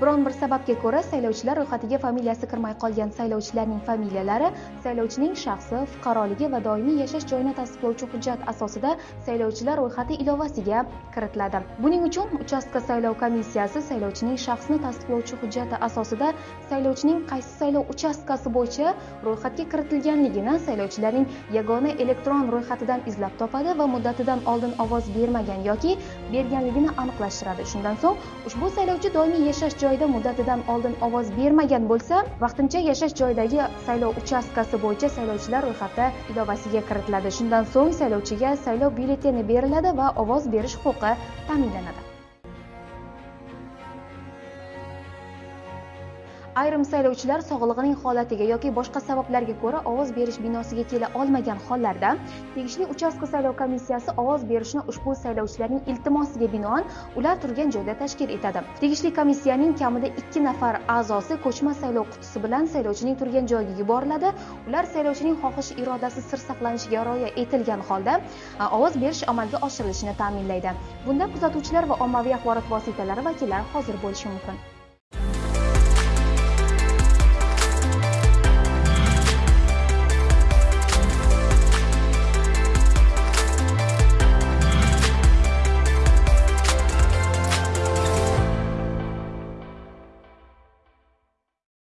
biron bir sababga ko'ra saylovchilar ro'yxatiga familiyasi kirmay qolgan saylovchilarning familiyalari saylovchining shaxsi fuqaroligi va doimiy yashash joyini tasdiqlovchi hujjat asosida saylovchilar ro'yxati ilovasiga kiritiladi. Buning uchun uchastka saylov komissiyasi saylovchining shaxsini tasdiqlovchi hujjati asosida saylovchining qaysi saylov uchastkasi bo'yicha ro'yxatga kiritilganligini saylovchilarning yagona elektron ro'yxatidan izlab topadi va muddatidan oldin ovoz bermagan yoki berganligini aniqlashtiradi. Shundan so'ng ushbu saylovchi doimiy yashash joyida muddatidan oldin ovoz bermagan bo'lsa vaqtincha yashash joyidagi saylov uchastkasi bo'yicha saylovchilar ro'yxati ilovasiga kiritiladi. Shundan so'ng saylovchiga saylov byulleteni beriladi va ovoz berish huquqi ta'minlanadi. Ayrim saylovchilar sog'lig'ining holatiga yoki boshqa sabablarga ko'ra ovoz berish binosiga kela olmagan hollarda tegishli uchastka saylov komissiyasi ovoz berishni ushbu saylovchilarning iltimosiga binoan ular turgan joyda tashkil etadi. Tegishli komissiyaning kamida ikki nafar a'zosi ko'chma saylov qutisi bilan saylovchining turgan joyiga yuboriladi. Ular saylovchining xohish irodasi sir saqlanishiga rioya etilgan holda ovoz berish amalga oshirilishini ta'minlaydi. Bunda kuzatuvchilar va ommaviy axborot vositalari vakillari hozir bo'lishi mumkin.